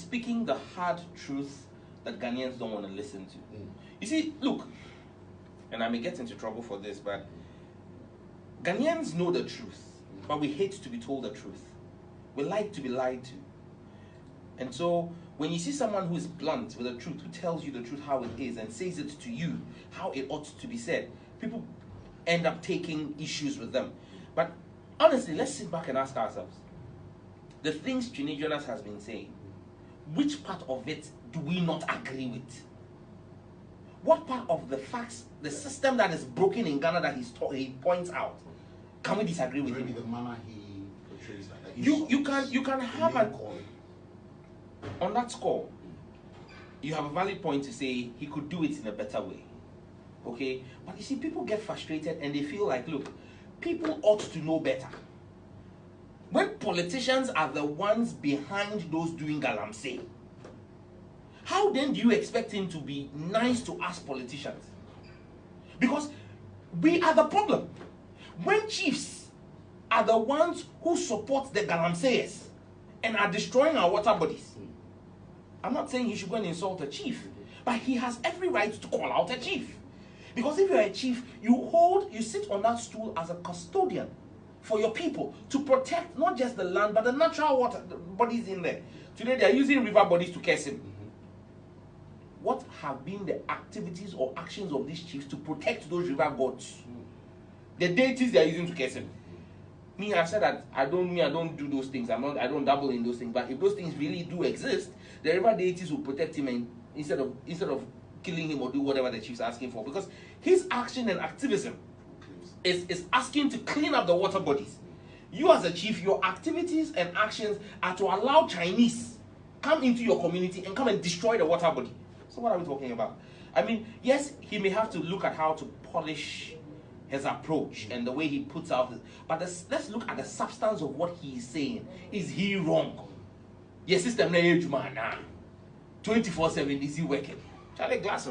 speaking the hard truth that Ghanaians don't want to listen to. Mm. You see, look, and I may get into trouble for this, but Ghanaians know the truth, but we hate to be told the truth. We like to be lied to. And so, when you see someone who is blunt with the truth, who tells you the truth how it is and says it to you how it ought to be said, people end up taking issues with them. But honestly, let's sit back and ask ourselves the things Jonas has been saying, which part of it do we not agree with? What part of the facts, the system that is broken in Ghana that he's he points out, can we disagree with Maybe him? the manner he portrays that. that You you can you can have a call. on that score, you have a valid point to say he could do it in a better way. Okay? But you see, people get frustrated and they feel like, look, people ought to know better. When politicians are the ones behind those doing galamsey, how then do you expect him to be nice to us politicians? Because we are the problem. When chiefs are the ones who support the galamseyers and are destroying our water bodies, I'm not saying he should go and insult a chief, but he has every right to call out a chief. Because if you're a chief, you hold, you sit on that stool as a custodian for your people to protect not just the land but the natural water the bodies in there. Today they are using river bodies to curse him. Mm-hmm. What have been the activities or actions of these chiefs to protect those river gods? Mm-hmm. The deities they are using to curse him. Mm-hmm. Me, I've said that I don't me, I don't do those things. I'm not I don't dabble in those things. But if those things really do exist, the river deities will protect him and instead of instead of killing him or do whatever the chief's asking for. Because his action and activism is, is asking to clean up the water bodies. You as a chief, your activities and actions are to allow Chinese come into your community and come and destroy the water body. So what are we talking about? I mean, yes, he may have to look at how to polish his approach and the way he puts out but let's, look at the substance of what he is saying. Is he wrong? Your system na age man 24-7 is he working? Charlie Glass